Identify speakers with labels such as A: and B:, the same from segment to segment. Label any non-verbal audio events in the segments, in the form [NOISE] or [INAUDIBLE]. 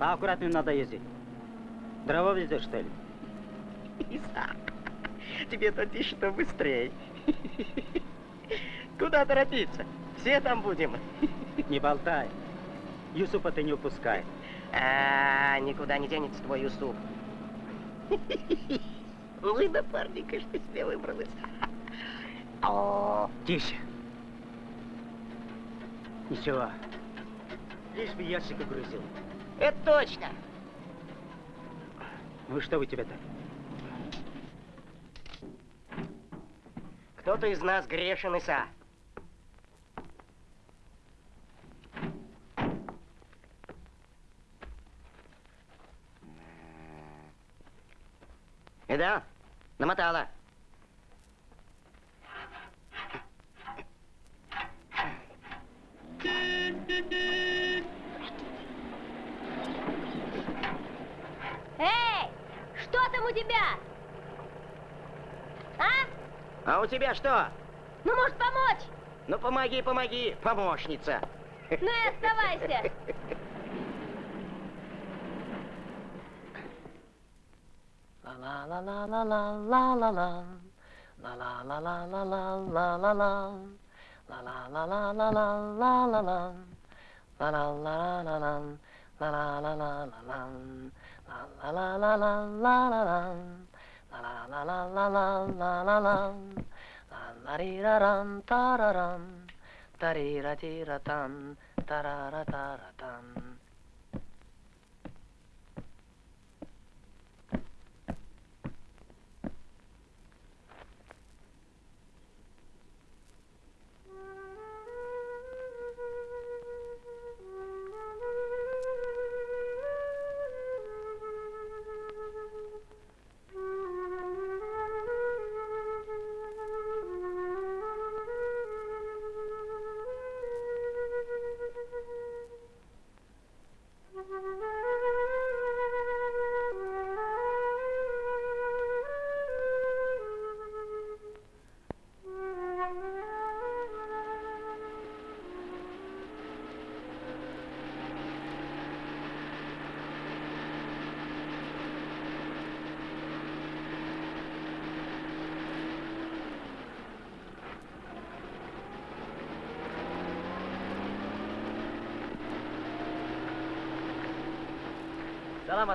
A: Поаккуратнее надо ездить. Дрова везешь, что ли?
B: Иса, тебе-то что быстрее. Куда торопиться? Все там будем.
A: Не болтай. Юсупа ты не упускай.
B: А, никуда не денется твой Юсуп. Вы напарника, что себе выбралась.
A: О, тише. Ничего. Лишь бы ящик угрузил.
B: Это точно.
A: Ну что у тебя-то?
B: Кто-то из нас грешен, Иса. И да, намотала.
C: Эй, что там у тебя? А?
B: А у тебя что?
C: Ну, может, помочь?
B: Ну, помоги, помоги, помощница.
C: Ну и оставайся.
D: la la la la la Тарарам, тарира-тира-там,
E: тарара-тара-там.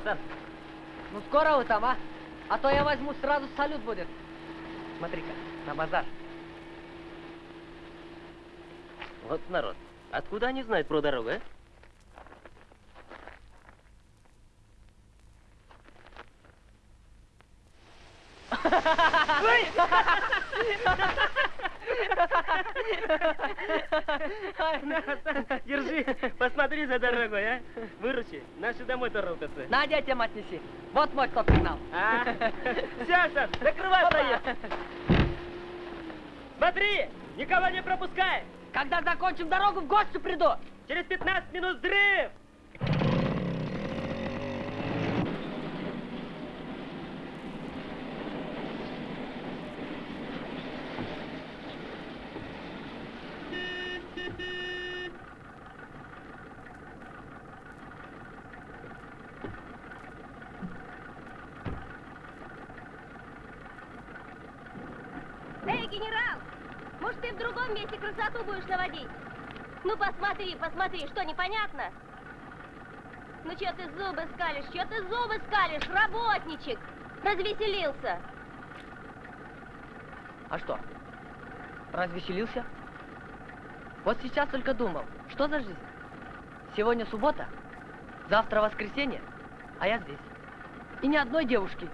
E: Асан. Ну скоро вы там, а? А то я возьму, сразу салют будет. Смотри-ка, на базар.
F: Вот народ. Откуда они знают про дорогу, а? [LAUGHS] [LAUGHS] Держи, посмотри за дорогой, а? Выручи, наши домой торопятся.
E: На, детям отнеси. Вот мой стоп-сигнал.
F: А? Все, Сан, закрывай проезд. Смотри, никого не пропускай.
E: Когда закончим дорогу, в гости приду.
F: Через 15 минут взрыв.
C: Эй, генерал! Может, ты в другом месте красоту наводить? Ну, посмотри, посмотри, что, непонятно? Ну, что ты зубы скалишь, что ты зубы скалишь, работничек? Развеселился.
E: А что? Развеселился? Вот сейчас только думал, что за жизнь? Сегодня суббота, завтра воскресенье, а я здесь. И ни одной девушки.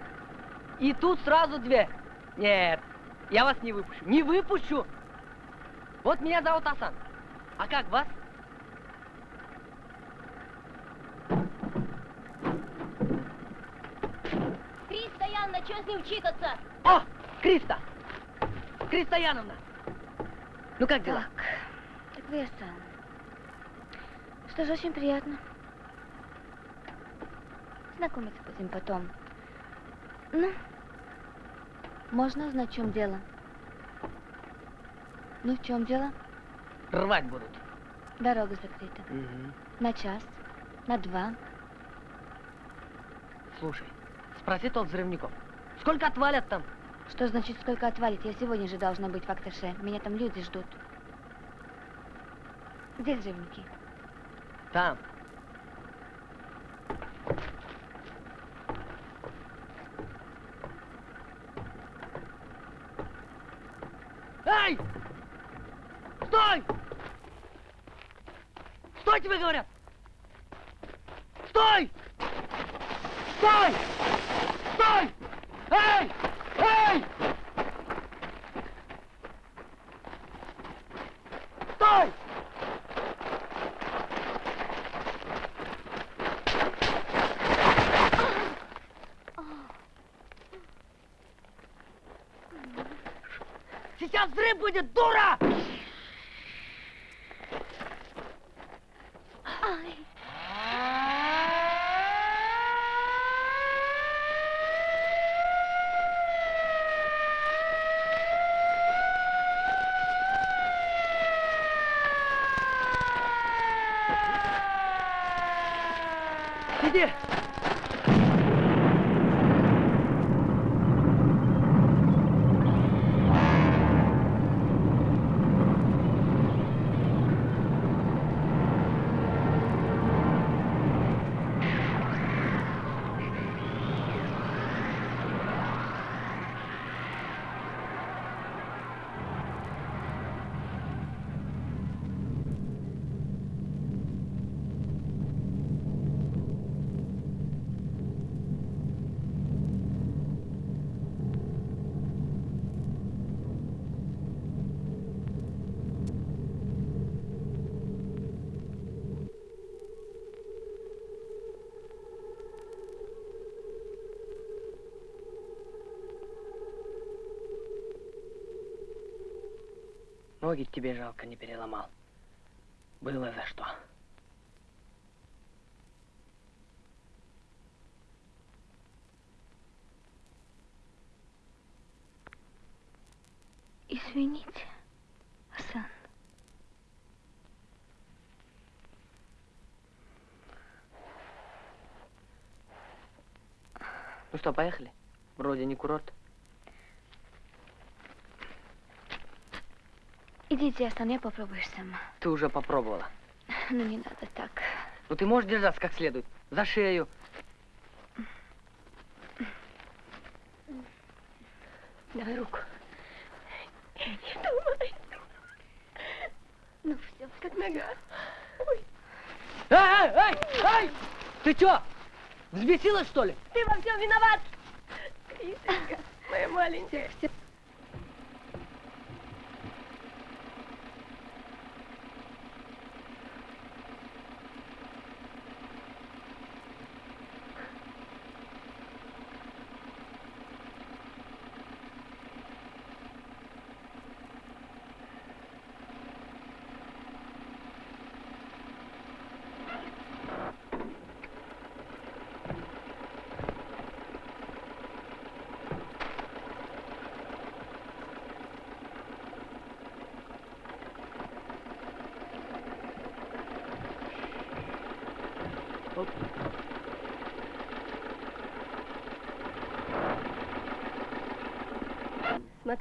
E: И тут сразу две. Нет, я вас не выпущу. Не выпущу! Вот меня зовут Асан. А как вас?
C: Криста Янна, что с ним чикаться?
E: О, Криста! Криста Яновна! Ну как дела?
G: Так, так вы Асан. Что же, очень приятно. Знакомиться будем потом. Ну, можно узнать, в чем дело? Ну, в чем дело?
E: Рвать будут.
G: Дорога закрыта. На час, на два.
E: Слушай, спроси тот взрывников. Сколько отвалят там?
G: Что значит, сколько отвалит? Я сегодня же должна быть в Акташе. Меня там люди ждут. Где взрывники?
E: Там. Эй! Стой! Стой, тебе говорят! Стой! Стой! Стой! Эй! Эй! Стой! Сейчас взрыв будет, дура! Иди! Ноги тебе жалко не переломал. Было за что.
G: Извините, Асан.
E: Ну что, поехали? Вроде не курорт.
G: Идите, Асан, я попробуешь сама.
E: Ты уже попробовала.
G: Ну, не надо так.
E: Ну ты можешь держаться как следует. За шею.
C: Давай руку. Не думай. Ну все, как нога.
E: Эй, эй, эй, эй! Ты чё? Взбесилась, что ли?
C: Ты во всем виноват. Крисенька, моя маленькая.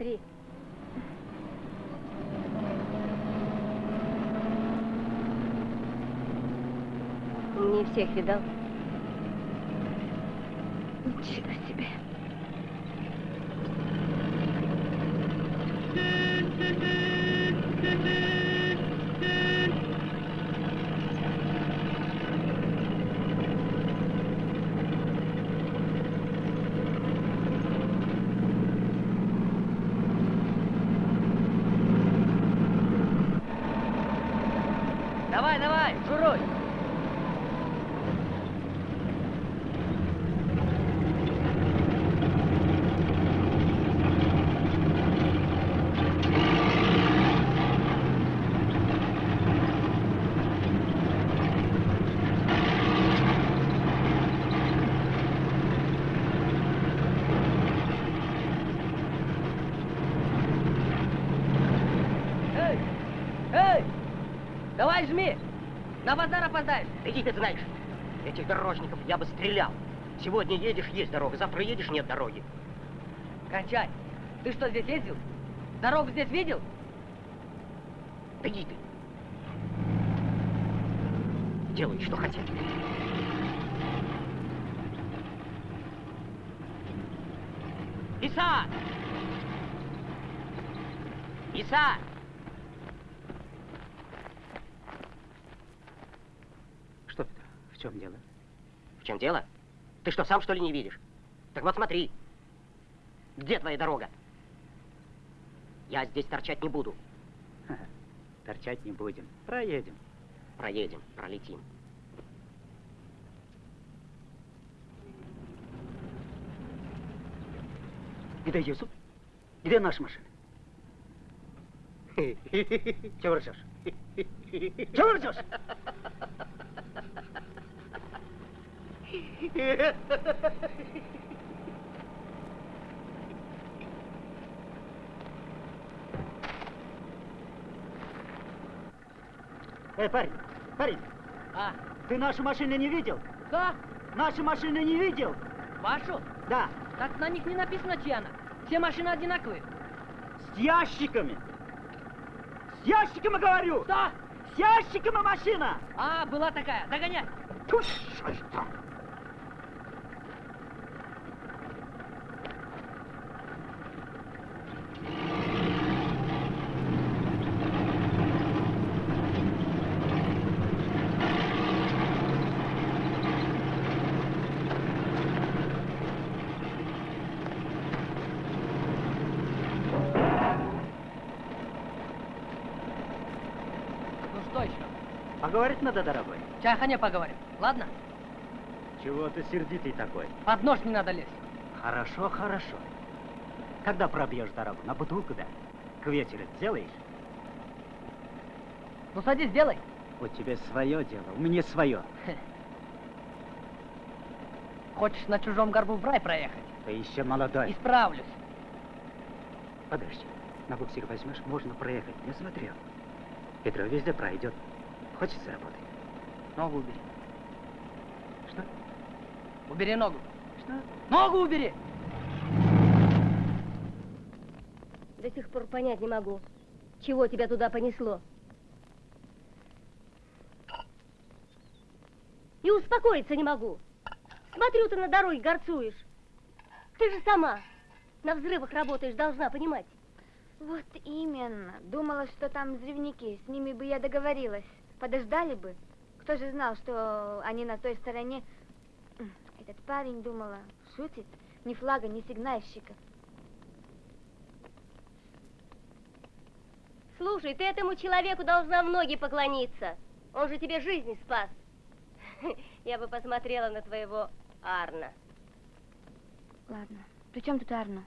C: Смотри. Не всех видал.
G: Ничего себе.
E: Давай, давай, шуруй. Эй, эй, давай жми. На базар опоздаешь.
B: Иди ты знаешь, этих дорожников я бы стрелял. Сегодня едешь, есть дорога, завтра едешь, нет дороги.
E: Кончай. Ты что, здесь ездил? Дорогу здесь видел?
B: Да иди ты. Делай, что хотят. Иса! Иса!
A: Что, Петр, в чем дело?
B: В чем дело? Ты что, сам что ли не видишь? Так вот смотри. Где твоя дорога? Я здесь торчать не буду.
A: Ха-ха, Торчать не будем. Проедем.
B: Проедем, пролетим.
A: Где Юсуп? Где наша машина? [LAUGHS] Чего ржешь? Чего ржешь? Эй, парень, парень,
E: А,
A: ты нашу машину не видел?
E: да?
A: Нашу машину не видел?
E: Вашу?
A: Да,
E: Так на них не написано, чья она. Все машины одинаковые.
A: с ящиками. С ящиками, говорю!
E: Да!
A: С ящиками машина!
E: А, была такая. Догоняй.
A: Ту, что ж там?
E: Ну что еще?
A: Поговорить надо, дорогой.
E: В чайхане поговорим. Ладно?
A: Чего ты сердитый такой?
E: Под нож не надо лезть.
A: Хорошо, хорошо. Когда пробьешь дорогу? На бутылку, да? К вечеру сделаешь?
E: Ну садись, делай.
A: У тебя свое дело, у меня свое.
E: Хочешь на чужом горбу в рай проехать?
A: Ты еще молодой.
E: Исправлюсь.
A: Подожди, на буксир возьмешь, можно проехать. Я смотрел. Петро везде пройдет. Хочешь заработать?
E: Ногу убери.
A: Что?
E: Убери ногу.
A: Что?
E: Ногу убери!
C: До сих пор понять не могу, чего тебя туда понесло. И успокоиться не могу. Смотрю, ты на дороге горцуешь. Ты же сама на взрывах работаешь, должна понимать.
G: Вот именно. Думала, что там взрывники. С ними бы я договорилась. Подождали бы. Кто же знал, что они на той стороне... Этот парень, думала, шутит. Ни флага, ни сигнальщика.
C: Слушай, ты этому человеку должна в ноги поклониться. Он же тебе жизнь спас. [LAUGHS] Я бы посмотрела на твоего Арна.
G: Ладно. При чем тут Арно?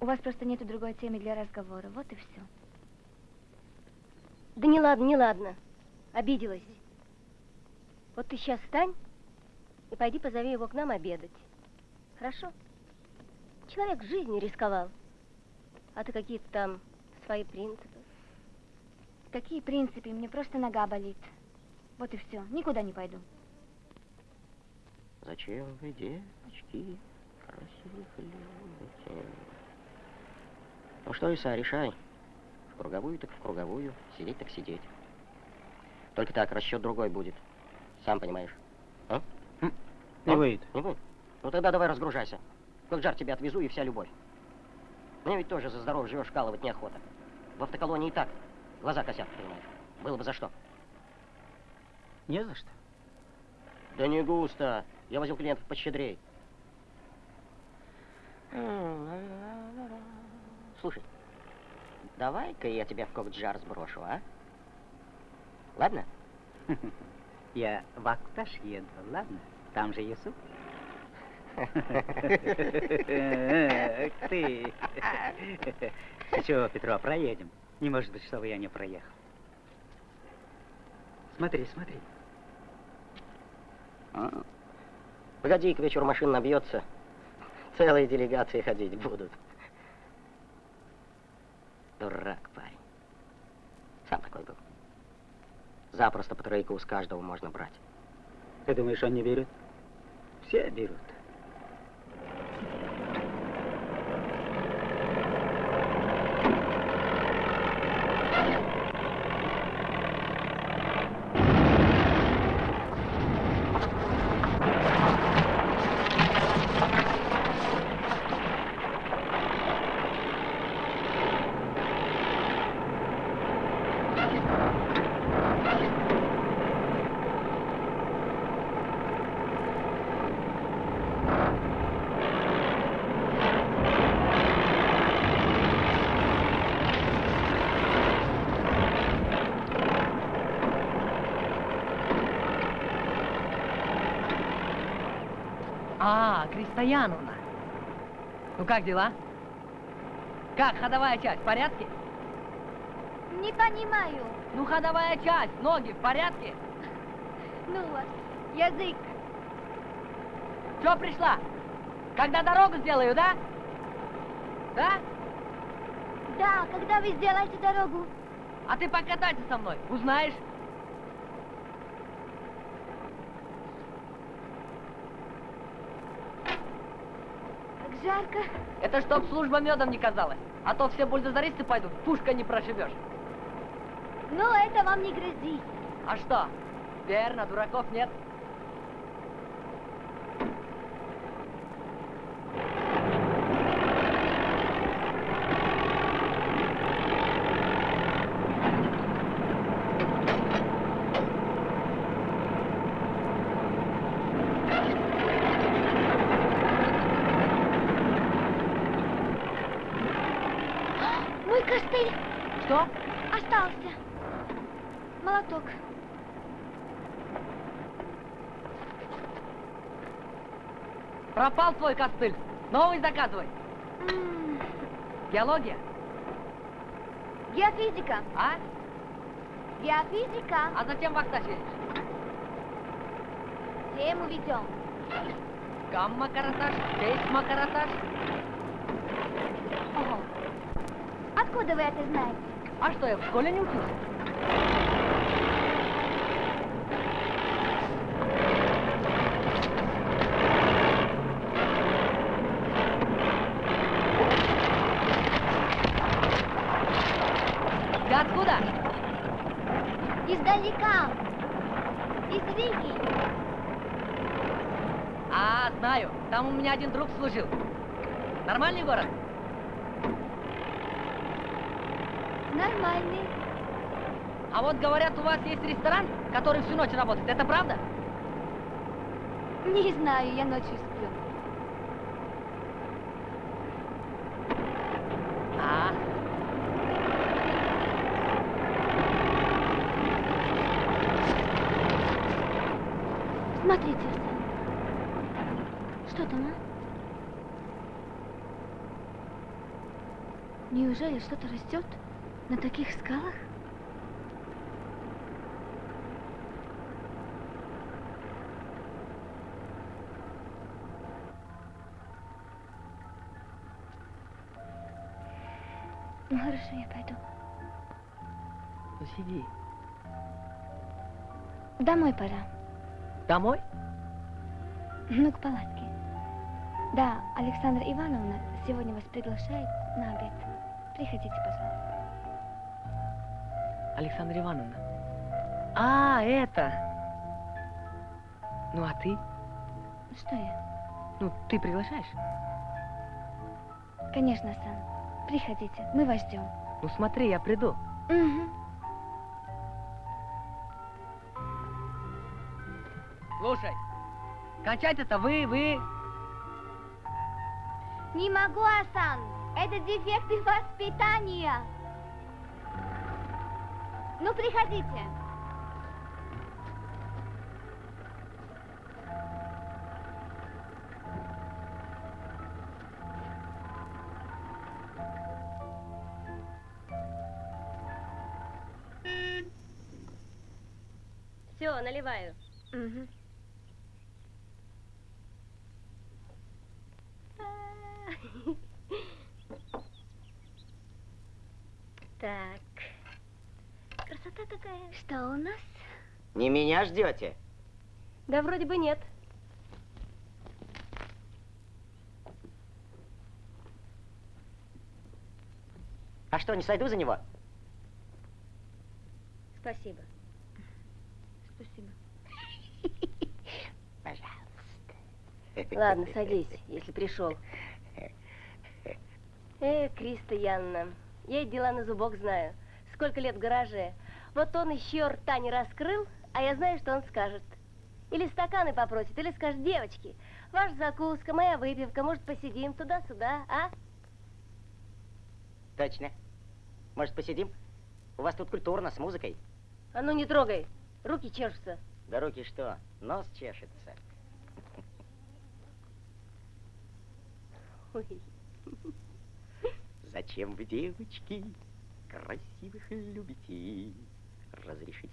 G: У вас просто нету другой темы для разговора. Вот и все.
C: Да не ладно, не ладно. Обиделась. Вот ты сейчас встань и пойди позови его к нам обедать. Хорошо? Человек жизнью рисковал. А ты какие-то там свои принципы.
G: Какие принципы? Мне просто нога болит. Вот и все. Никуда не пойду.
B: Зачем вы, девочки, красивых любите? Ну что, Иса, решай. Круговую так в круговую, сидеть так сидеть. Только так, расчет другой будет. Сам понимаешь. А?
A: Не
B: А?
A: выйдет.
B: Не будет? Ну тогда давай разгружайся. В жар тебя отвезу и вся любовь. Мне ведь тоже за здоровье живешь, калывать неохота. В автоколонии и так. Глаза косят, понимаешь. Было бы за что.
A: Не за что.
B: Да не густо. Я возил клиентов пощедрей. Слушай, давай-ка я тебя в кокджар сброшу, а? Ладно? [LAUGHS]
A: Я в Акташ еду, ладно? Там же Юсуп. [LAUGHS] Эх [LAUGHS] ты. Чего, Петро, проедем? Не может быть, чтобы я не проехал. Смотри, смотри.
B: А. Погоди, к вечеру машина набьется. Целые делегации ходить будут. Дурак, парень. Сам такой был. Запросто по тройку с каждого можно брать.
A: Ты думаешь, он не верит? Все берут.
E: А, Кристояновна. Ну как дела? Как ходовая часть, в порядке?
G: Не понимаю.
E: Ну ходовая часть, ноги в порядке?
G: Ну вас, язык.
E: Что пришла? Когда дорогу сделаю, да? Да?
G: Да, когда вы сделаете дорогу?
E: А ты покатайся со мной, узнаешь?
G: Как жарко.
E: Это чтоб служба медом не казалась. А то все бульдозеристы пойдут, пушка не прошибешь.
G: Но это вам не грозит.
E: А что? Верно, дураков нет.
G: Мой костыль
E: Что?
G: остался. Молоток.
E: Пропал твой костыль. Новый заказывай. Геология,
G: Геофизика.
E: а?
G: Геофизика.
E: А затем вахта едешь.
G: Тему ведем.
E: Гамма-каратаж, сейсма-каратаж.
G: Ого. Откуда вы это знаете?
E: А что, я в школе не учился? Ты откуда?
G: Издалека. Из Риги.
E: А, знаю. Там у меня один друг служил. Нормальный город?
G: Нормальный.
E: А вот говорят, у вас есть ресторан, который всю ночь работает. Это правда?
G: Не знаю, я ночью сплю.
E: А.
G: Смотрите, Арсен. Что там, а? Неужели что-то растет на таких скалах? Ну хорошо, я пойду.
E: Ну сиди.
G: Домой пора.
E: Домой?
G: Ну, к палатке. Да, Александра Ивановна сегодня вас приглашает на обед. Приходите, пожалуйста.
E: Александра Ивановна. А, это. Ну, а ты?
G: Что я?
E: Ну, ты приглашаешь?
G: Конечно, Сан. Приходите, мы вас ждем.
E: Ну, смотри, я приду.
G: Угу.
E: Слушай, кончать-то вы, вы...
G: Не могу, Асан. Это дефекты воспитания. Ну, приходите.
C: Все, наливаю.
G: Угу. Что у нас?
B: Не меня ждете?
C: Да вроде бы нет.
B: А что, не сойду за него?
C: Спасибо.
G: Спасибо. [LAUGHS]
B: Пожалуйста.
C: Ладно, садись, если пришел. Э, Криста Янна, я и дела на зубок знаю. Сколько лет в гараже, вот он еще рта не раскрыл, а я знаю, что он скажет. Или стаканы попросит, или скажет, девочки, ваша закуска, моя выпивка, может, посидим туда-сюда, а?
B: Точно. Может, посидим? У вас тут культурно, с музыкой.
C: А ну не трогай, руки чешутся.
B: Да руки что? Нос чешется.
C: Ой.
B: Зачем вы, девочки, красивых любите? Разрешите?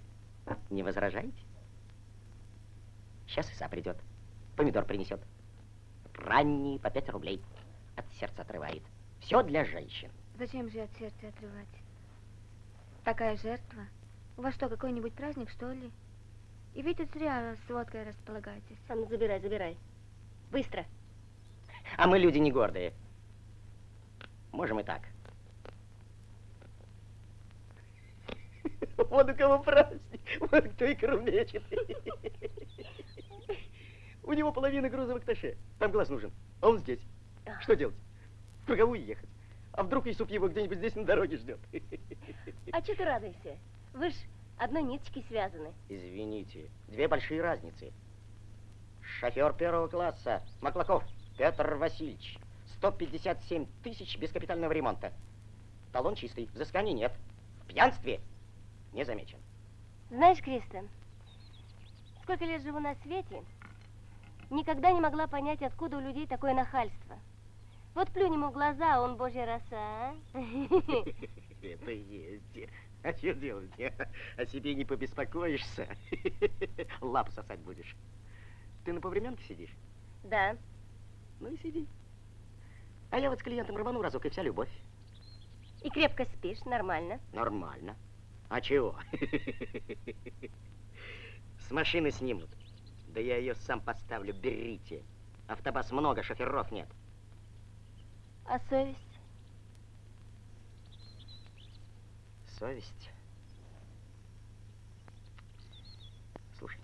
B: Не возражаете? Сейчас Иса придет. Помидор принесет. Ранний по пять рублей. От сердца отрывает. Все для женщин.
G: Зачем же от сердца отрывать? Такая жертва. У вас что, какой-нибудь праздник, что ли? И вы тут зря с водкой располагаетесь.
C: А ну забирай, забирай. Быстро.
B: А мы люди не гордые. Можем и так. [LAUGHS] Вот у кого праздник, вот кто икру мечет. У него половина груза в Акташе. Там глаз нужен, а он здесь. Что делать? В круговую ехать. А вдруг и суп его где-нибудь здесь на дороге ждет?
C: А что ты радуешься? Вы ж одной ниточкой связаны.
B: Извините, две большие разницы. Шофер первого класса, Маклаков Петр Васильевич. 157 тысяч без капитального ремонта. Талон чистый, взысканий нет. В пьянстве не замечен.
C: Знаешь, Кристен, сколько лет живу на свете, никогда не могла понять, откуда у людей такое нахальство. Вот плюнь ему в глаза, а он божья роса, а? [LAUGHS]
B: Это есть. А что делать? О себе не побеспокоишься. [LAUGHS] Лапу сосать будешь. Ты на повременке сидишь?
C: Да.
B: Ну и сиди. А я вот с клиентом рвану разок, и вся любовь.
C: И крепко спишь, нормально.
B: Нормально. А чего? С машины снимут. Да я ее сам поставлю, берите. Автобас много, шоферов нет.
C: А совесть?
B: Совесть. Слушай,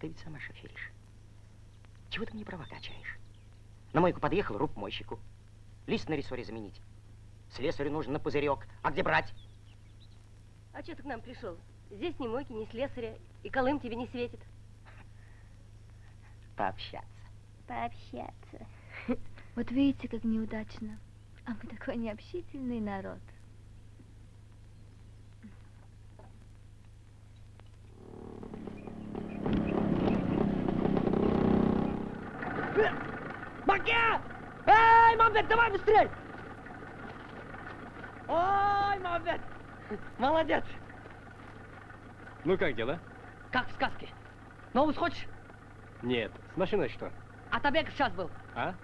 B: ты ведь сама шоферишь. Чего ты мне права качаешь? На мойку подъехал, руб мойщику. Лист на рессоре заменить. Слесарю нужен на пузырек. А где брать?
C: А что ты к нам пришел? Здесь ни мойки, ни слесаря, и колым тебе не светит.
B: Пообщаться.
C: Пообщаться. [LAUGHS]
G: Вот видите, как неудачно. А мы такой необщительный народ.
E: Маке! Эй, Мамбет, давай быстрей! Ой, Мамбет! Молодец!
F: Ну как дела?
E: Как в сказке. Новус хочешь?
F: Нет. С машиной что?
E: А табек сейчас был.
F: А?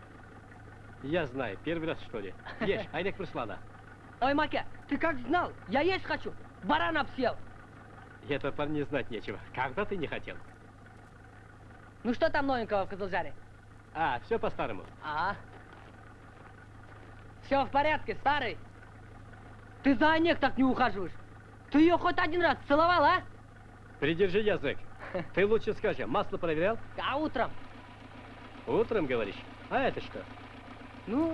F: Я знаю. Первый раз, что ли? Ешь, [LAUGHS] Айдек прислала.
E: Ой, Маке, ты как знал? Я есть хочу. Баран обсел.
F: Это парни знать нечего. Когда ты не хотел?
E: Ну что там новенького в Козылжаре?
F: А, все по-старому.
E: А? Все в порядке, старый. Ты за Онег так не ухаживаешь. Ты ее хоть один раз целовал, а?
F: Придержи язык. Ты лучше скажи, масло проверял?
E: А утром?
F: Утром, говоришь? А это что?
E: Ну,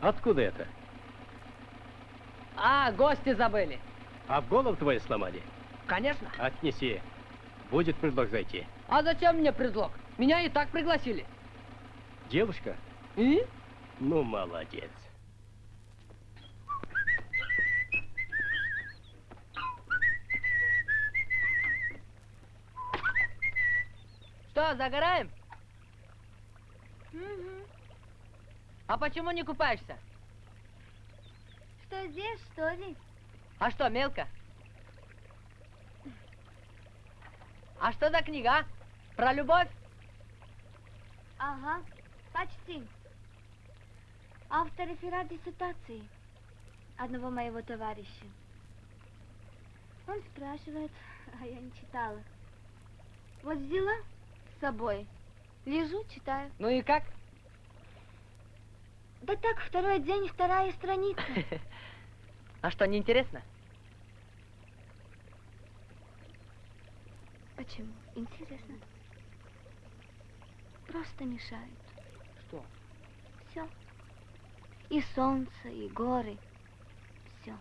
F: Откуда это?
E: а, гости забыли.
F: А голову твою сломали?
E: Конечно.
F: Отнеси. Будет предлог зайти.
E: А зачем мне предлог? Меня и так пригласили.
F: Девушка?
E: И?
F: Ну, молодец.
E: Что, загораем? А почему не купаешься?
G: Что здесь, что ли?
E: А что, мелко? А что за книга? а? Про любовь?
G: Ага, почти. Автор реферат диссертации одного моего товарища. Он спрашивает, а я не читала. Вот взяла с собой Лежу, читаю.
E: Ну и как?
G: Да так, второй день, вторая страница. [LAUGHS]
E: А что, неинтересно?
G: Почему? Интересно. Просто мешают.
E: Что?
G: Все. И солнце, и горы. Все.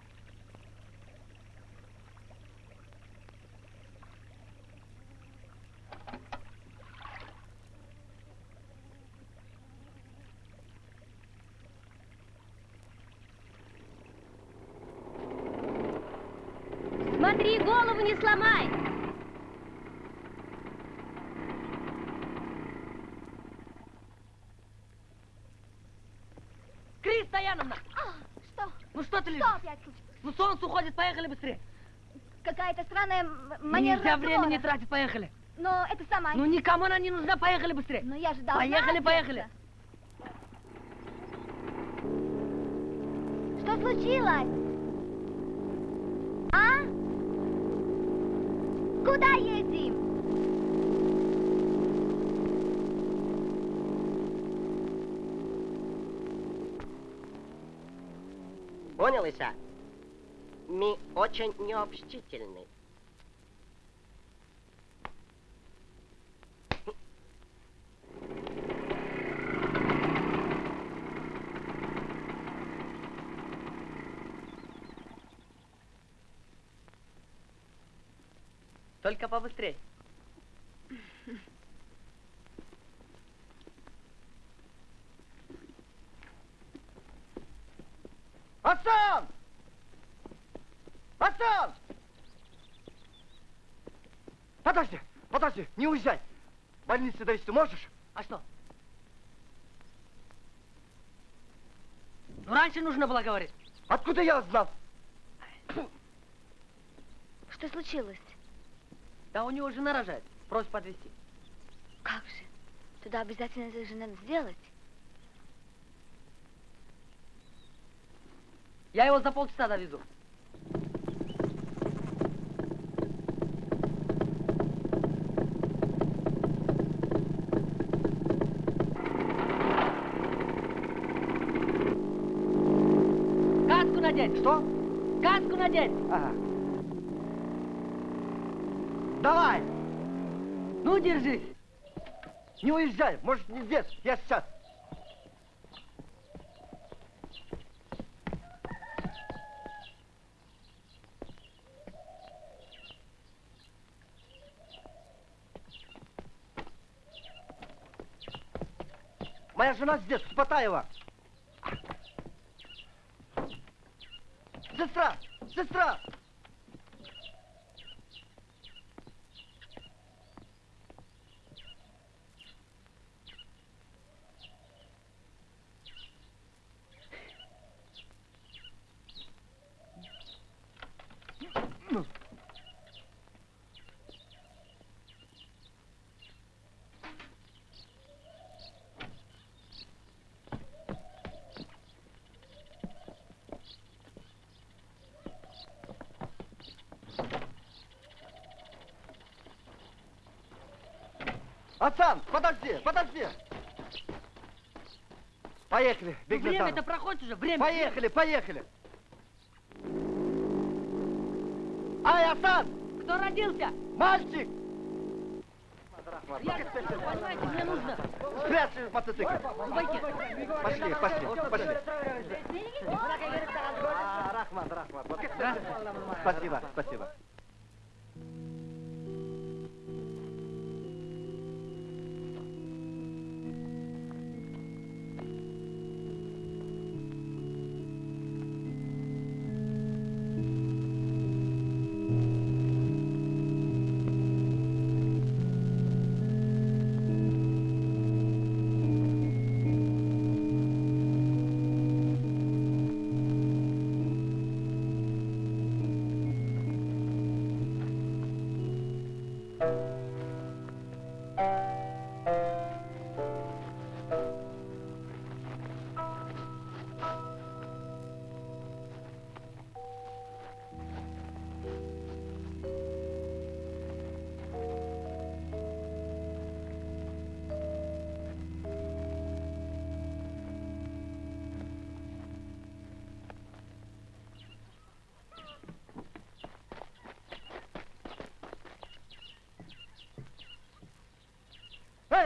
C: Смотри, голову не сломай!
E: Ну что ты
G: Что
E: лежишь?
G: опять случилось?
E: Ну солнце уходит, поехали быстрее.
G: Какая-то странная манера
E: Нельзя
G: разговора.
E: времени тратить, поехали.
G: Но это сама.
E: Ну никому она не нужна, поехали быстрее.
G: Но я же должна
E: Поехали, поехали.
G: Что случилось? А? Куда едем?
B: Понял, Иса? Мы очень необщительны.
E: Только побыстрее.
H: Асан! Асан! Подожди, подожди, не уезжай. Больнице довести можешь?
E: А что? Ну раньше нужно было говорить.
H: Откуда я знал?
G: Что случилось?
E: Да у него жена рожает. Просит подвезти.
G: Как же? Туда обязательно это же надо сделать.
E: Я его за полчаса довезу. Каску надеть!
H: Что?
E: Каску надеть!
H: Ага. Давай!
E: Ну, держись!
H: Не уезжай, может, не здесь, я сейчас. Моя жена здесь, с Сестра! Сестра! Асан, подожди, подожди. Поехали,
E: Ну,
H: беги
E: время-то проходит уже, время.
H: Поехали, поехали. Ай, Асан,
E: Кто родился?
H: мальчик!
E: Я, понимаете, мне нужно.
H: Спрячь мотоцикл.
E: Пойди.
H: Пошли, пошли, пошли. А, Рахман, Рахман. Вот. Спасибо, спасибо.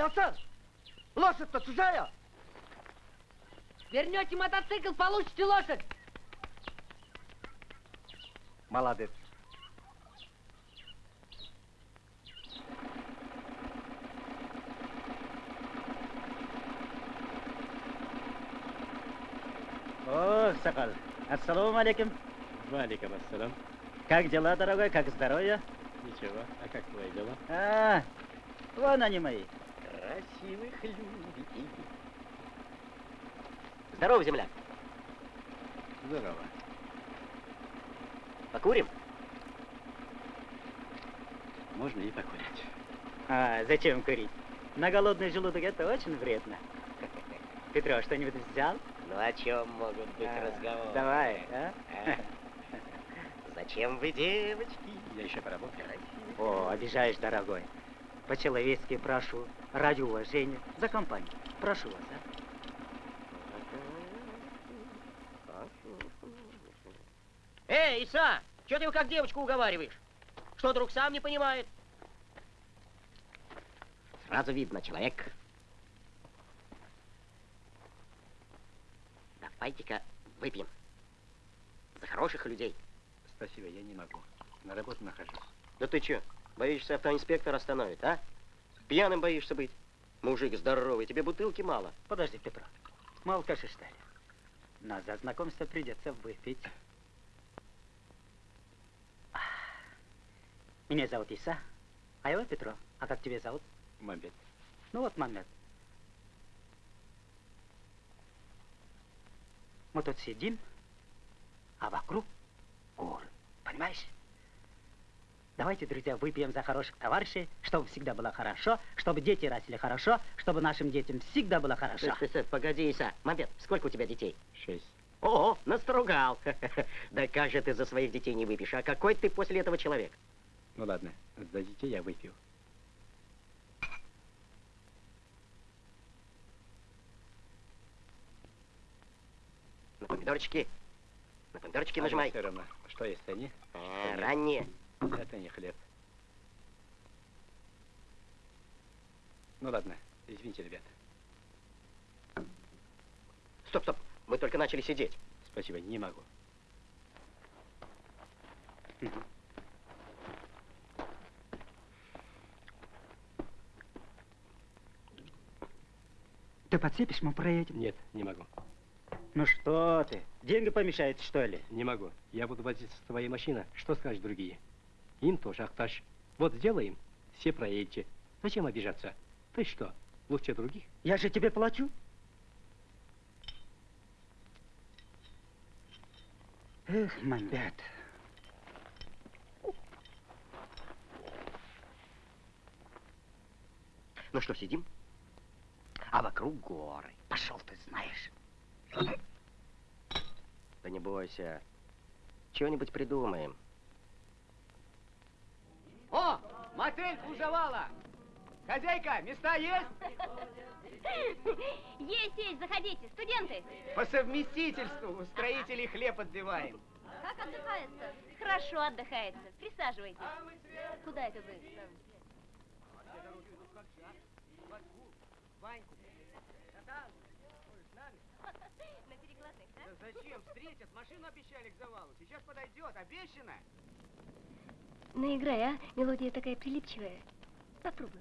A: Пацан, лошадь-то чужая.
E: Вернете мотоцикл, получите лошадь.
A: Молодец. О, Сокол, ассаламу алейкум.
F: Валиком ассалам.
A: Как дела, дорогой, как здоровье?
F: Ничего, а как твои дела?
A: А, вон они мои.
B: Красивых любите. Здорово, земля.
F: Здорово.
B: Покурим?
F: Можно и покурить.
A: А, зачем курить? На голодный желудок это очень вредно. [LAUGHS] Петро, что-нибудь взял?
B: Ну о чем могут быть
A: А,
B: разговоры?
A: Давай, а?
B: А? [LAUGHS] Зачем вы, девочки?
F: Я еще поработаю.
A: О, обижаешь, дорогой. По-человечески прошу, ради уважения, за компанию. Прошу вас, а?
B: Эй, Иса, что ты его как девочку уговариваешь? Что, друг сам не понимает? Сразу видно, человек. Давайте-ка выпьем. За хороших людей.
F: Спасибо, я не могу. На работу нахожусь.
B: Да ты че, боишься автоинспектор остановит, а? Пьяным боишься быть? Мужик здоровый, тебе бутылки мало.
A: Подожди, Петро. Мы алкаши, что ли? Но за знакомство придется выпить. Меня зовут Иса, а его Петро. А как тебя зовут?
F: Мамбет.
A: Ну вот, Мамед. Мы тут сидим, а вокруг горы. Понимаешь? Давайте, друзья, выпьем за хороших товарищей, чтобы всегда было хорошо, чтобы дети росли хорошо, чтобы нашим детям всегда было хорошо.
B: Стой, стой, стой, погоди, Иса. Мамбет, сколько у тебя детей?
F: Шесть.
B: О, настругал. [LAUGHS] Да как же ты за своих детей не выпьешь? А какой ты после этого человек?
F: Ну ладно, за детей я выпью.
B: На помидорчики. На помидорчики
F: А
B: нажимай.
F: Все равно, что есть они?
B: А, ранние.
F: Это не хлеб. Ну ладно, извините, ребят.
B: Стоп, стоп. Мы только начали сидеть.
F: Спасибо, не могу.
A: Ты подцепишь, мы проедем.
F: Нет, не могу.
A: Ну что ты, деньги помешают, что ли?
F: Не могу. Я буду возиться с твоей машиной. Что скажут другие? Им тоже ахташ. Вот сделаем, все проедете. Зачем обижаться? Ты что, лучше других?
A: Я же тебе плачу. Эх, Мамбет.
B: Ну что, сидим? А вокруг горы.
A: Пошел ты знаешь.
B: Да не бойся. Чего-нибудь придумаем.
I: О, мотель Кузовала! Хозяйка, места есть?
C: Есть, есть, заходите, студенты.
I: По совместительству у строителей хлеб отбиваем.
C: Как отдыхается? Хорошо отдыхается. Присаживайтесь. Куда это вы?
I: Ваньку.
C: На перекладных, да?
I: Да зачем? Встретят, машину обещали к завалу. Сейчас подойдет, обещано.
C: Наиграй, а? Мелодия такая прилипчивая. Попробуй.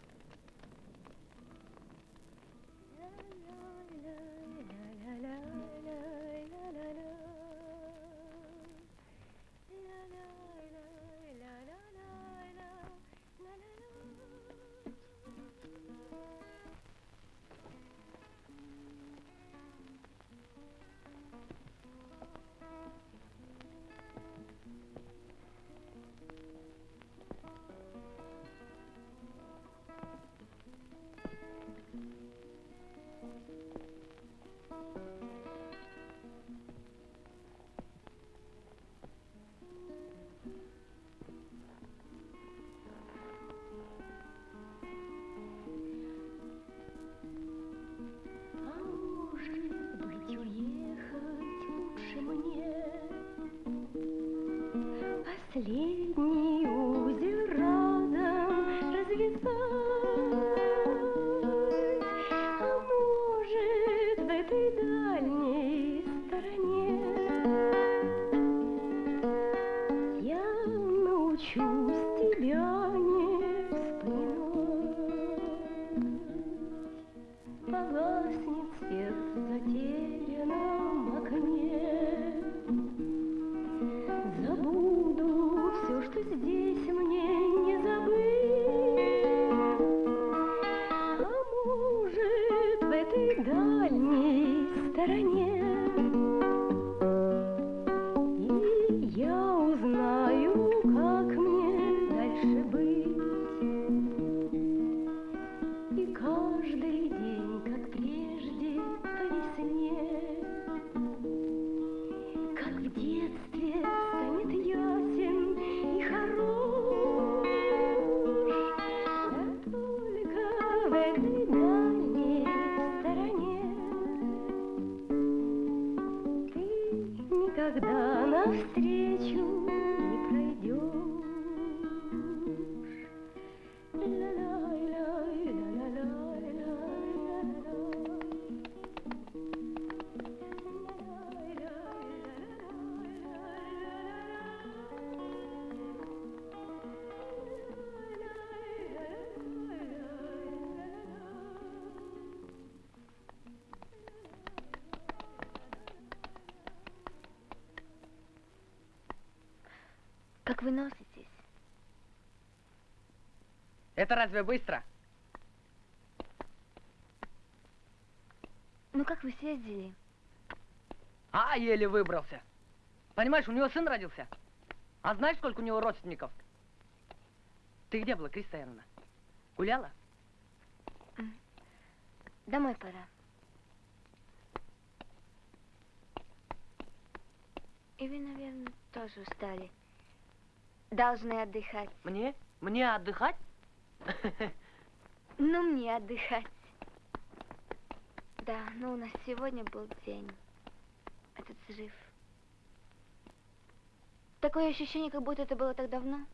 E: Это разве быстро?
G: Ну как вы съездили?
E: А, еле выбрался. Понимаешь, у него сын родился. А знаешь, сколько у него родственников? Ты где была, Криста Яновна? Гуляла?
G: Домой пора. И вы, наверное, тоже устали. Должны отдыхать.
E: Мне? Мне отдыхать? [LAUGHS]
G: Ну, мне отдыхать. Да, ну у нас сегодня был день. Этот взрыв. Такое ощущение, как будто это было так давно.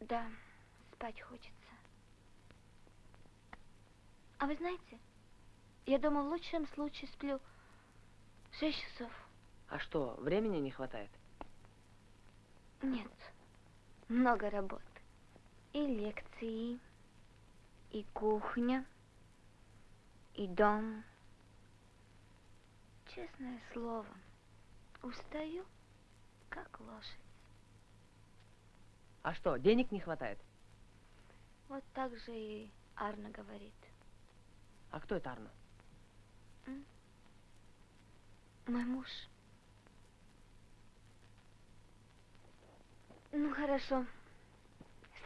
G: Да, спать хочется. А вы знаете, я дома в лучшем случае сплю шесть часов.
E: А что, времени не хватает?
G: Нет, много работы. И лекции, и кухня, и дом. Честное слово, устаю, как лошадь.
E: А что, денег не хватает?
G: Вот так же и Арна говорит.
E: А кто это Арно?
G: Мой муж. Ну, хорошо.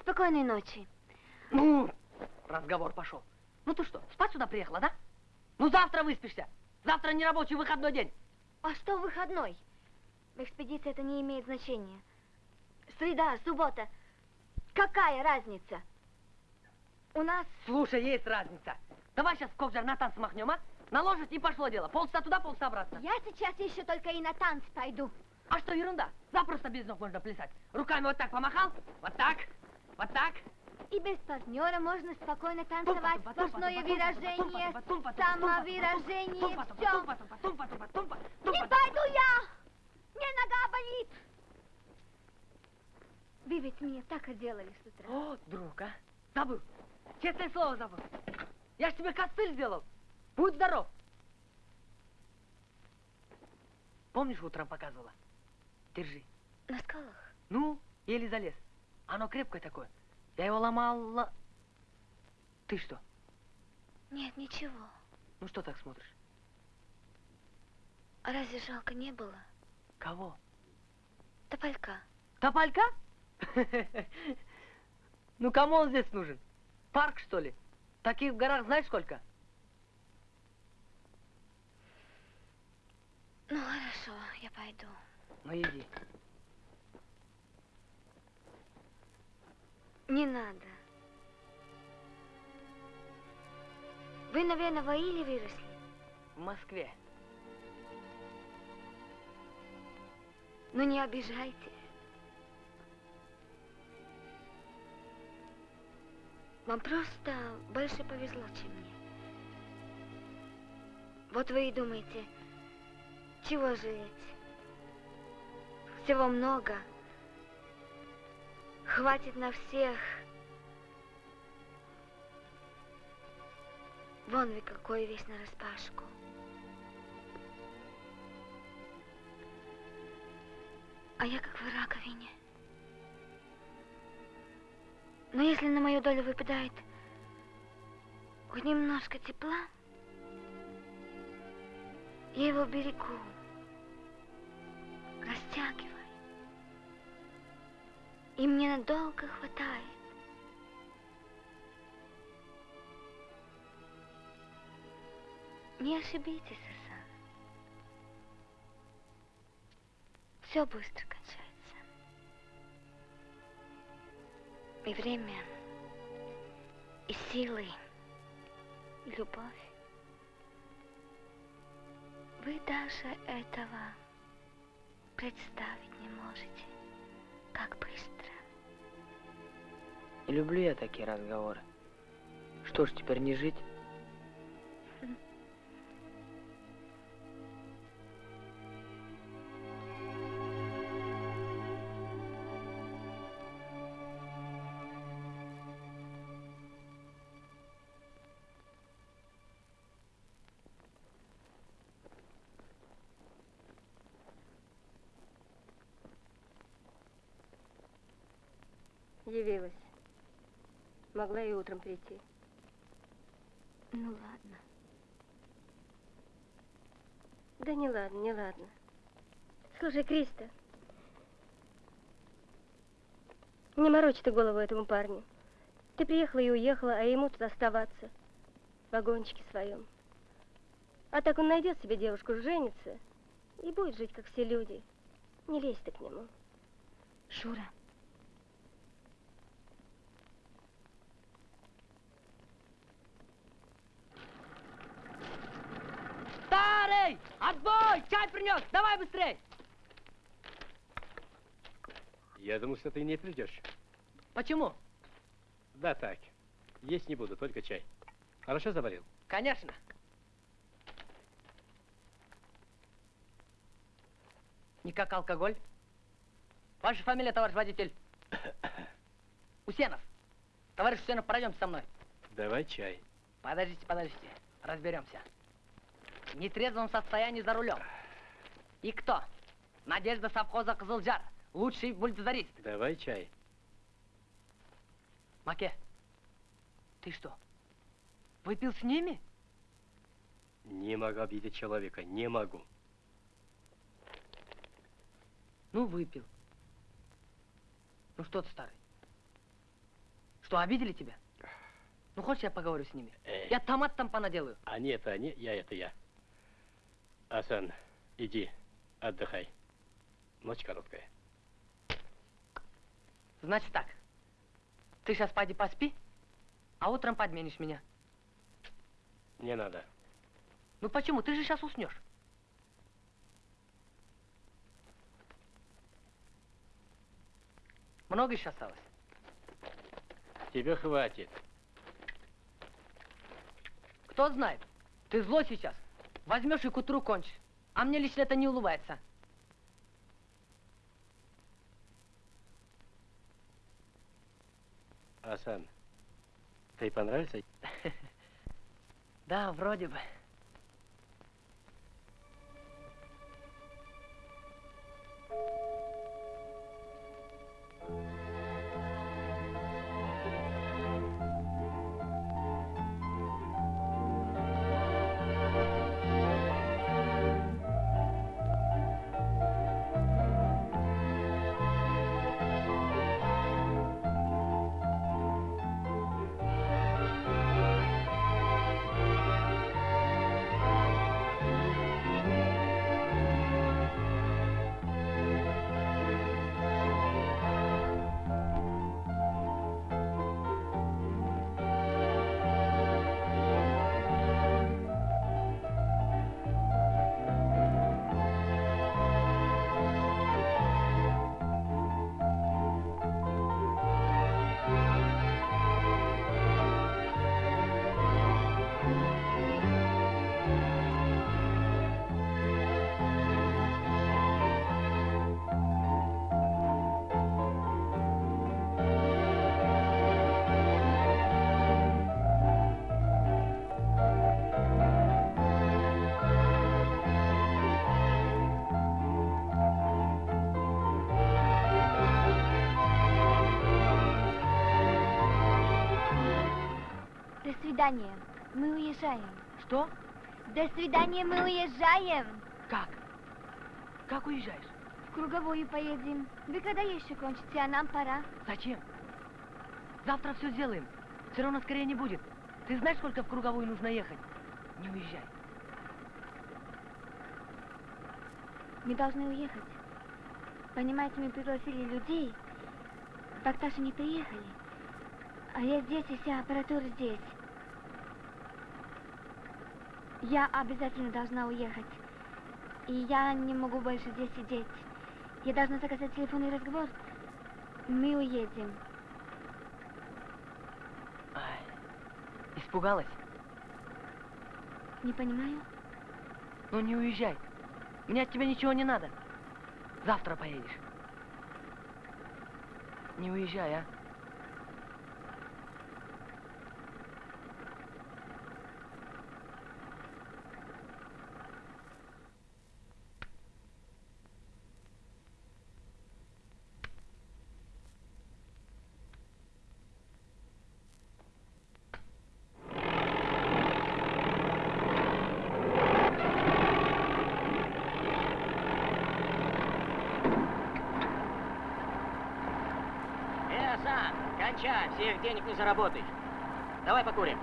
G: Спокойной ночи.
E: Ну, разговор пошел. Ну ты что, спать сюда приехала, да? Ну завтра выспишься. Завтра не рабочий выходной день.
G: А что выходной? В экспедиции это не имеет значения. Среда, суббота. Какая разница? У нас...
E: Слушай, есть разница. Давай сейчас в Кокжар на танцы махнем, а? Наложить и пошло дело. Полчаса туда, полчаса обратно.
G: Я сейчас еще только и на танцы пойду.
E: А что ерунда? Запросто без ног можно плясать. Руками вот так помахал, вот так, вот так.
G: И без партнера можно спокойно танцевать. Сплошное выражение, самовыражение, все. Не пойду я! Мне нога болит! Вы ведь мне так отделали с утра.
E: О, друг, а? Забыл. Честное слово забыл. Я ж тебе костыль сделал. Будь здоров. Помнишь, утром показывала? Держи.
G: На скалах?
E: Ну, еле залез. Оно крепкое такое. Я его ломала. Ты что?
G: Нет, ничего.
E: Ну что так смотришь?
G: А разве жалко не было?
E: Кого?
G: Тополька.
E: Тополька? [LAUGHS] Ну кому он здесь нужен? Парк, что ли? Таких в горах знаешь сколько?
G: Ну, хорошо, я пойду.
E: Ну иди.
G: Не надо. Вы, наверное, в Аиле выросли?
E: В Москве.
G: Ну, не обижайтесь. Вам просто больше повезло, чем мне. Вот вы и думаете, чего жалеть? Всего много. Хватит на всех. Вон вы какой весь нараспашку. А я как в раковине. Но если на мою долю выпадает хоть немножко тепла, я его берегу, растягиваю. И мне надолго хватает. Не ошибитесь, Асан. Все быстро кончается. И время, и силы, и любовь. Вы даже этого представить не можете, как быстро.
E: Не люблю я такие разговоры. Что ж, теперь не жить?
C: Могла и утром прийти.
G: Ну ладно.
C: Да не ладно, не ладно. Слушай, Криста, не морочь ты голову этому парню. Ты приехала и уехала, а ему тут оставаться. В вагончике своем. А так он найдет себе девушку, женится и будет жить, как все люди. Не лезь ты к нему.
G: Шура,
E: Старый! Отбой! Чай принес! Давай быстрей!
F: Я думал, что ты не придешь.
E: Почему?
F: Да так. Есть не буду, только чай. Хорошо заварил?
E: Конечно. Не как алкоголь. Ваша фамилия, товарищ водитель? [COUGHS] Усенов. Товарищ Усенов, пройдемте со мной.
F: Давай чай.
E: Подождите, подождите. Разберемся. В нетрезвом состоянии за рулем. И кто? Надежда совхоза Кызылжар. Лучший бульдозерист.
F: Давай чай.
E: Маке, ты что, выпил с ними?
F: Не могу обидеть человека, не могу.
E: Ну, выпил. Ну что ты, старый? Что, обидели тебя? Ну, хочешь, я поговорю с ними?
F: Эй.
E: Я томат там понаделаю.
F: Они это они, я это я. Асан, иди, отдыхай. Ночь короткая.
E: Значит так, ты сейчас пойди поспи, а утром подменишь меня.
F: Не надо.
E: Ну почему? Ты же сейчас уснешь. Много еще осталось?
F: Тебе хватит.
E: Кто знает? Ты злой сейчас. Возьмешь и к утру кончишь. А мне лично это не улыбается.
F: Асан, ты понравился? [LAUGHS]
E: Да, вроде бы.
G: Свидания. Мы уезжаем.
E: Что?
G: До свидания, мы уезжаем.
E: Как? Как уезжаешь?
G: В круговую поедем. Вы когда еще кончите, а нам пора.
E: Зачем? Завтра все сделаем. Все равно скорее не будет. Ты знаешь, сколько в круговую нужно ехать? Не уезжай.
G: Мы должны уехать. Понимаете, мы пригласили людей. Бакташи не приехали. А я здесь, и вся аппаратура здесь. Я обязательно должна уехать. И я не могу больше здесь сидеть. Я должна заказать телефонный разговор. Мы уедем.
E: Ай, испугалась?
G: Не понимаю?
E: Ну не уезжай. Мне от тебя ничего не надо. Завтра поедешь. Не уезжай, а?
B: Э, Кончай, всех денег не заработаешь. Давай покурим.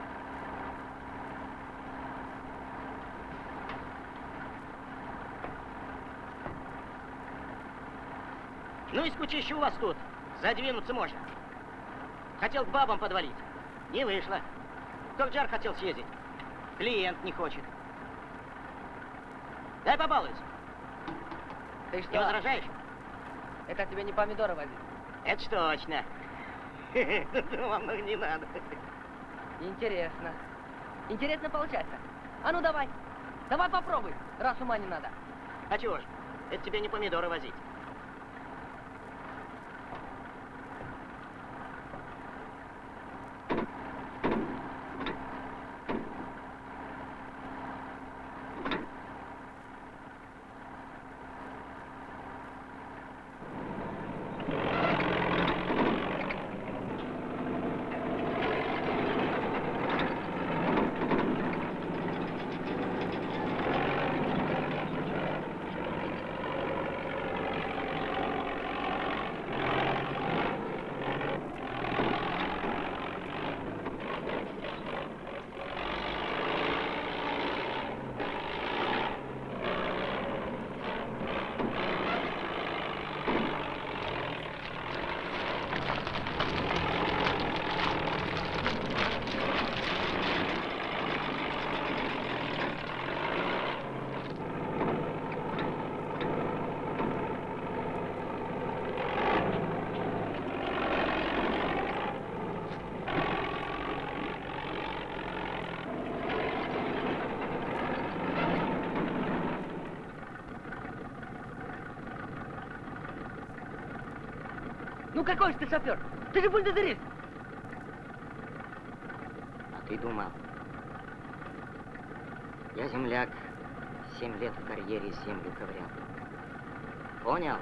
B: Ну и скучище у вас тут. Задвинуться можно. Хотел к бабам подвалить. Не вышло. В Токджар хотел съездить. Клиент не хочет. Дай побалуюсь.
E: Ты что?
B: Не возражаешь?
E: Это тебе не помидоры возить.
B: Это точно. Вам ну, не надо.
E: Интересно. Интересно получается. А ну давай. Давай попробуй, раз ума не надо.
B: А чего ж? Это тебе не помидоры возить.
E: Ну какой же ты шофер? Ты же бульдозерист.
B: А ты думал? Я земляк. Семь лет в карьере землю ковырял. Понял?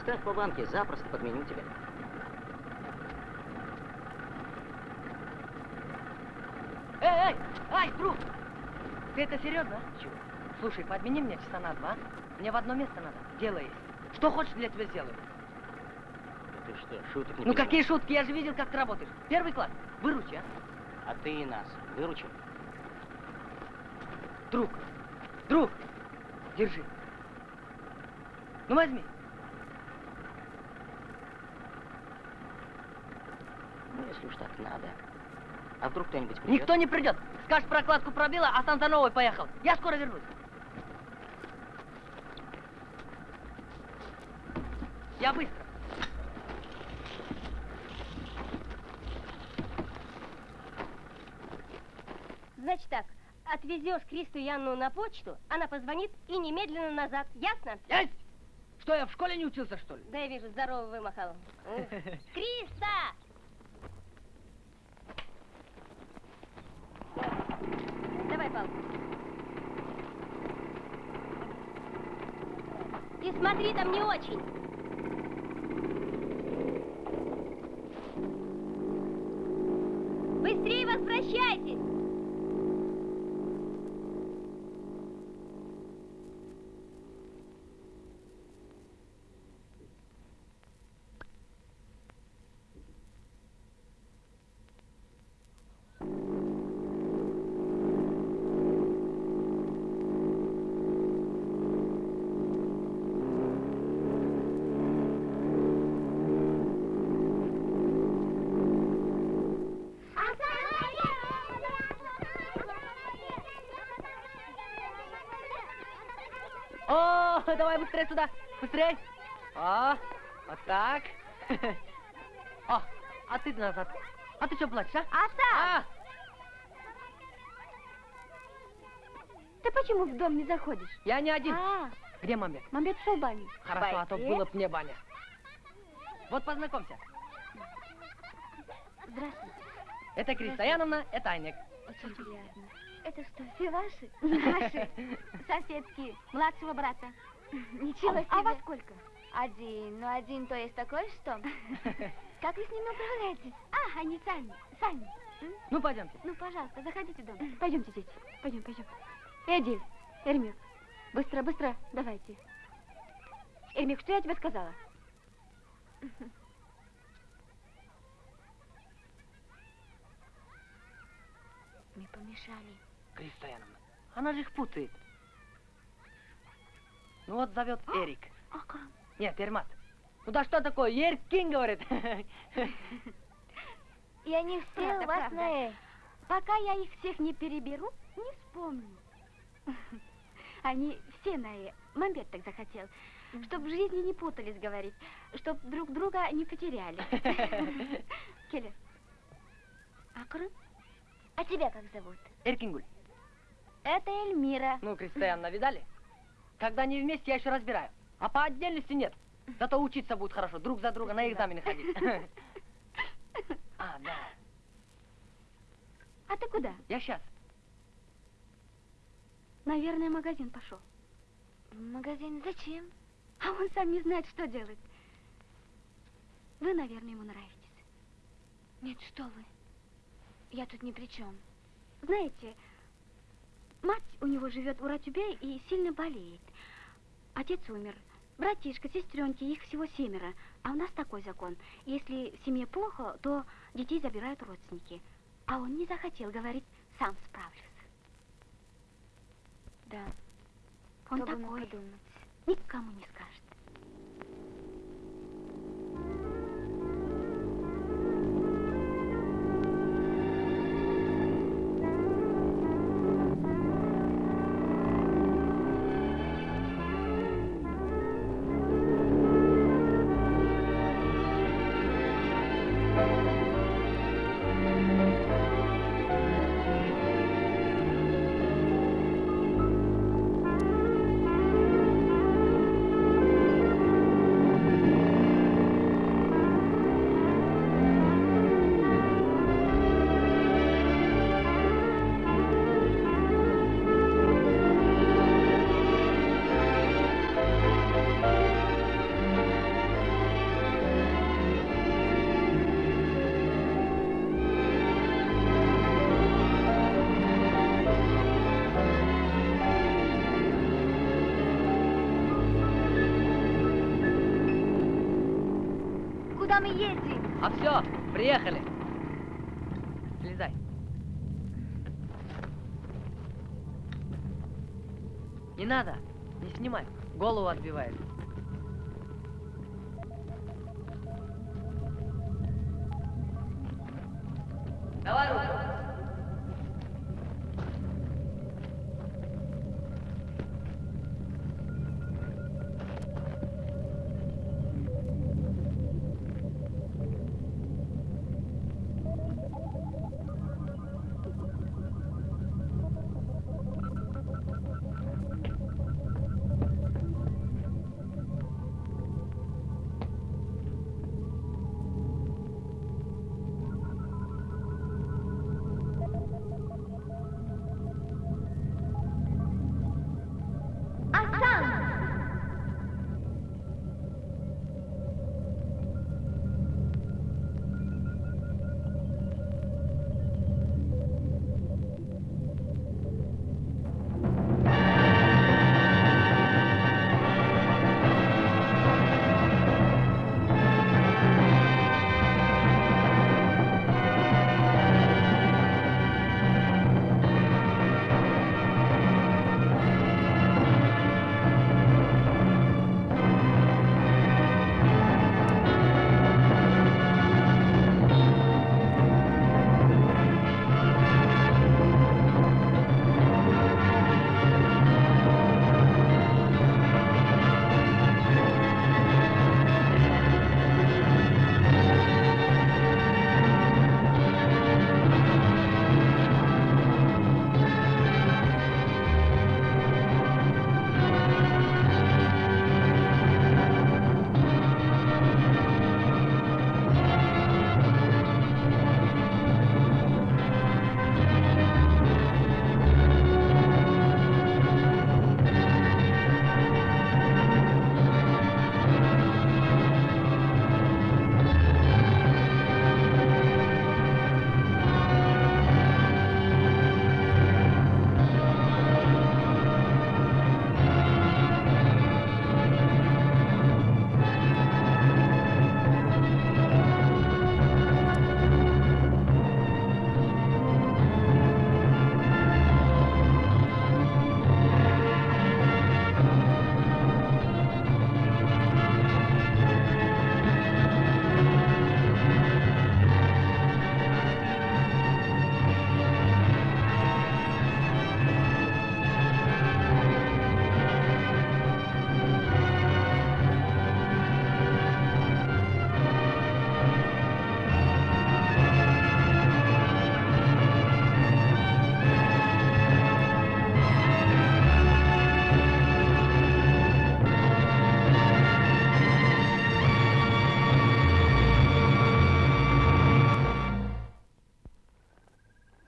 B: Ставь по банке, запросто подменю тебя.
E: Эй, эй, ай, друг! Ты это серьезно? Чего? Слушай, подмени мне часа на два. Мне в одно место надо. Дело есть. Что хочешь, для тебя сделаю.
B: Ты что, шуток не
E: Ну
B: понимаешь?
E: какие шутки? Я же видел, как ты работаешь. Первый класс. Выручи, а?
B: А ты и нас выручил?
E: Друг, друг, держи. Ну возьми.
B: Ну, если уж так надо. А вдруг кто-нибудь придет?
E: Никто не придет. Скажешь, прокладку пробила, а сам за новой поехал. Я скоро вернусь. Я быстро.
C: Значит так, отвезешь Кристу и Анну на почту, она позвонит и немедленно назад. Ясно?
E: Есть! Что, я в школе не учился, что ли?
C: Да, я вижу, здорово вымахал. [LAUGHS] Криста! Давай палку. И смотри, там не очень.
E: О, давай быстрее сюда, быстрее. О, вот так. [LAUGHS] О, а ты назад. А ты что плачешь, а?
G: Оставь!
E: А,
G: Ты почему в дом не заходишь?
E: я не один.
G: А,
E: Где мамет?
G: мамбет ушел в баню.
E: Хорошо, а то было б мне баня. Вот познакомься.
G: Здравствуйте.
E: Это Криста Яновна, это Айнек.
G: Очень приятно. Это что, все ваши? [LAUGHS]
J: Наши [LAUGHS] соседки младшего брата. [LAUGHS]
G: Ничего
J: А-
G: себе.
J: а во сколько?
G: Один. Ну, один то есть такой, что? [LAUGHS] Как вы с ними управляетесь?
J: А, они сами, сами.
E: Ну, пойдемте.
J: Ну, пожалуйста, заходите в дом. [LAUGHS] Пойдемте, дети. Пойдем, пойдем. Эдиль, Эрмик, быстро, быстро, давайте. Эрмик, что я тебе сказала?
G: Мы помешали.
E: Криста Яновна, она же их путает. Ну вот зовет Эрик. Нет, Ермат. Ну да что такое? Еркин, говорит.
G: И они все
J: Правда,
G: у вас
J: правда.
G: на «э».
J: Пока я их всех не переберу, не вспомню. [LAUGHS] Они все на «э». Мамбет так захотел. Чтоб в жизни не путались, говорит. Чтоб друг друга не потеряли. [LAUGHS] Келли. Акры?
G: А тебя как зовут?
E: Эркингуль.
J: Это Эльмира.
E: Ну, Криста Яновна, видали? Когда они вместе, я еще разбираю. А по отдельности нет. Зато учиться будут хорошо, друг за друга на экзамены ходить. [LAUGHS] А, да.
J: А ты куда?
E: Я сейчас.
J: Наверное, магазин пошел.
G: В магазин зачем?
J: А он сам не знает, что делать. Вы, наверное, ему нравитесь.
G: Нет, что вы. Я тут ни при чем.
J: Знаете, мать у него живет в Уратюбе и сильно болеет. Отец умер. Братишка, сестренки, их всего семеро. А у нас такой закон. Если в семье плохо, то детей забирают родственники. А он не захотел, говорит, сам справлюсь.
G: Да.
J: Он
G: Кто бы мог
J: такой,
G: подумать.
J: никому не скажет.
E: Все, приехали. Слезай. Не надо, не снимай. Голову отбивает.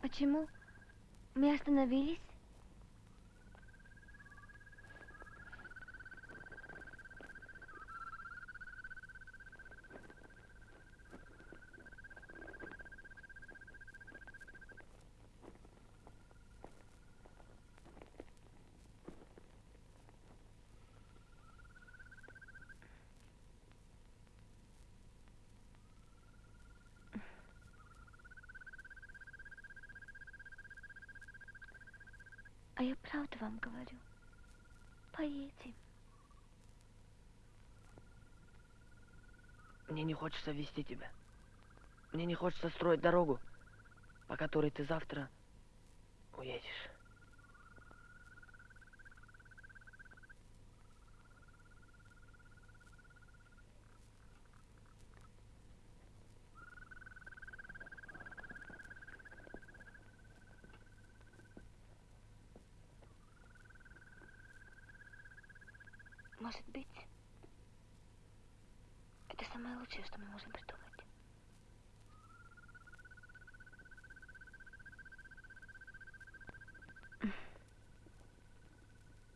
G: Почему? Мы остановились? А я правду вам говорю. Поедем.
E: Мне не хочется вести тебя. Мне не хочется строить дорогу, по которой ты завтра уедешь.
G: Может быть, это самое лучшее, что мы можем придумать.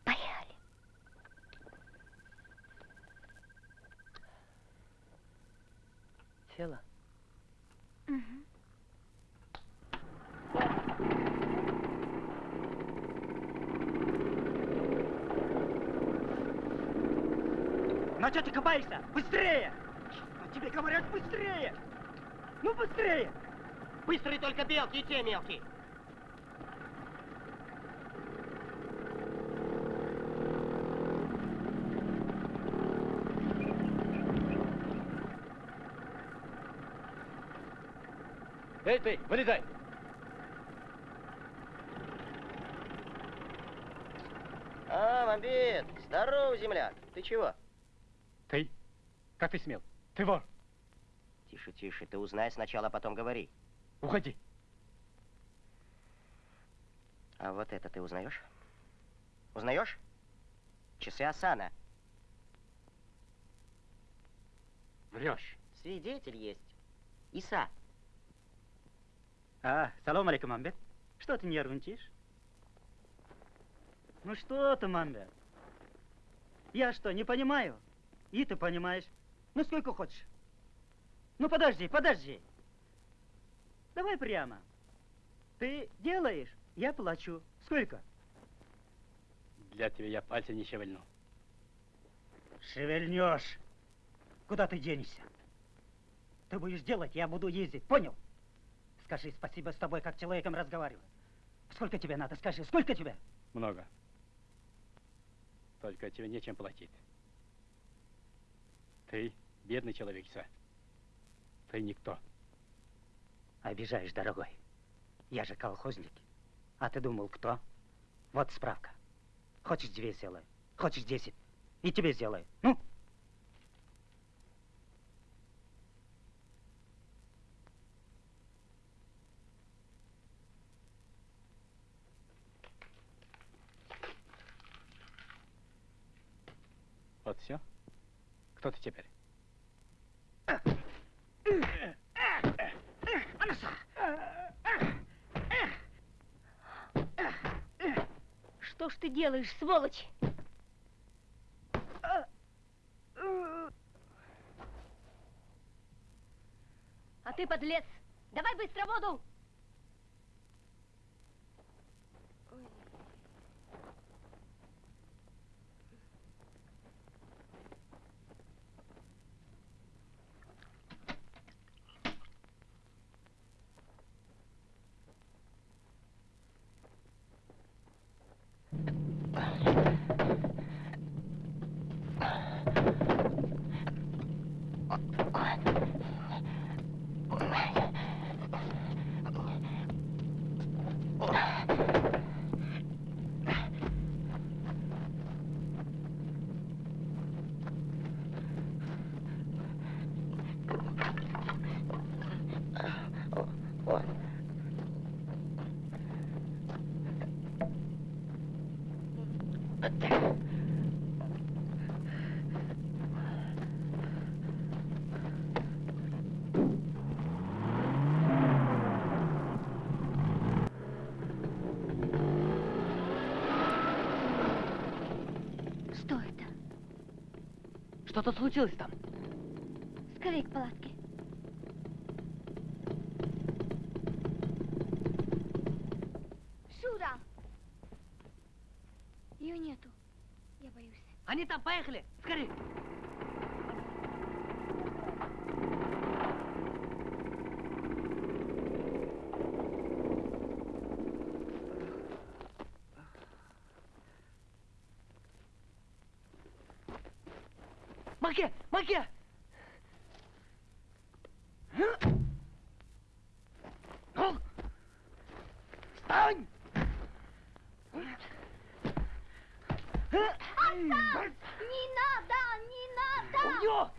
G: Поехали.
E: Села?
G: Мгм.
A: Ну что ты копаешься? Быстрее! Ну, тебе говорят быстрее! Ну быстрее!
B: Быстрые только белки и те мелкие.
F: Эй, ты, вылезай!
B: А, Мамбет, здорово, земляк. Ты чего?
F: Ты? Как ты смел? Ты вор!
B: Тише, тише, ты узнай сначала, а потом говори.
F: Уходи!
B: А вот это ты узнаешь? Узнаешь? Часы Асана.
F: Врешь.
B: Свидетель есть. Иса.
A: А, салам алейкум, Мамбет. Что ты нервничаешь? Ну что ты, Мамбет? Я что, не понимаю? И ты понимаешь. Ну сколько хочешь. Ну подожди, подожди. Давай прямо. Ты делаешь, я плачу. Сколько?
F: Для тебя я пальца не шевельну.
A: Шевельнешь. Куда ты денешься? Ты будешь делать, я буду ездить, понял? Скажи спасибо с тобой, как с человеком разговариваю. Сколько тебе надо, скажи, сколько тебе?
F: Много. Только тебе нечем платить. Ты бедный человек, Иса. Ты никто.
A: Обижаешь, дорогой. Я же колхозник. А ты думал, кто? Вот справка. Хочешь две сделаю, хочешь десять. И тебе сделаю. Ну?
F: Вот все. Кто ты теперь?
C: Что ж ты делаешь, сволочь? А ты, подлец, давай быстро воду!
B: Oh, my God.
E: Что-то случилось там.
G: Скорее к палатке. Шура! Ее нету. Я боюсь.
E: Они там, поехали! Скорее! Маке! Маке! Встань!
G: Не надо! Не надо!
E: Убьет!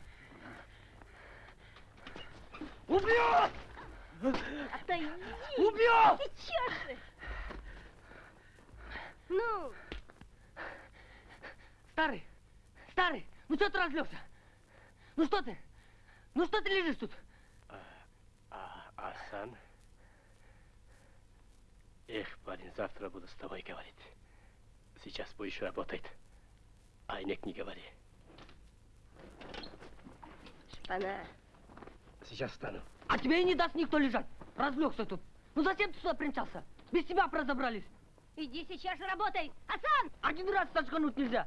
E: Убьет!
C: Отойди!
E: Убьет!
C: Сейчас же! Ну,
E: Старый! Старый! Ну что ты разлегся? Ну что ты? Ну что ты лежишь тут?
F: А, Асан? Эх, парень, завтра буду с тобой говорить. Сейчас будешь работать. Айнек не говори.
C: шпана.
F: Сейчас встану.
E: А тебе и не даст никто лежать. Разлегся тут. Ну зачем ты сюда примчался? Без тебя б разобрались.
C: Иди сейчас же работай! Асан!
E: Один раз сочкануть нельзя.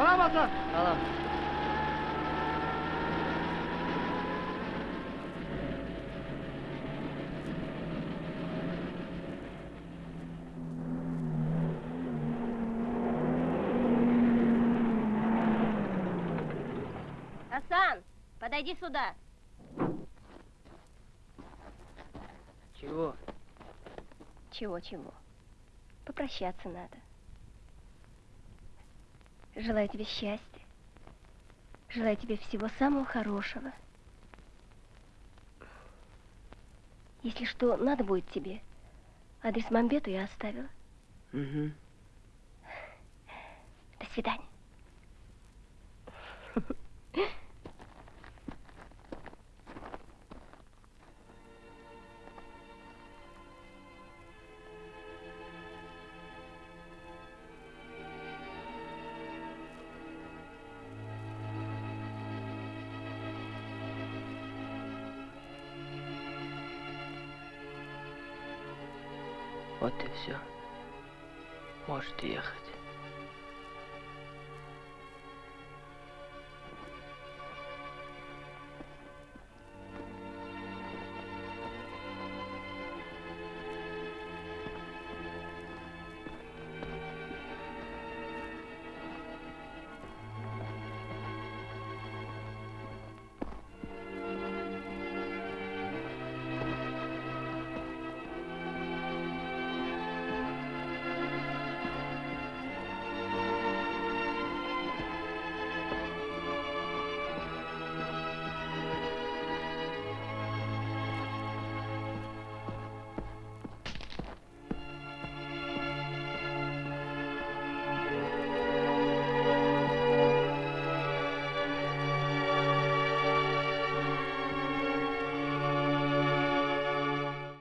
I: Салам, Асан!
E: Салам.
C: Асан, подойди сюда.
E: Чего?
C: Чего-чего? Попрощаться надо. Желаю тебе счастья. Желаю тебе всего самого хорошего. Если что, надо будет тебе. Адрес Мамбету я оставила.
E: Угу.
C: До свидания. [LAUGHS]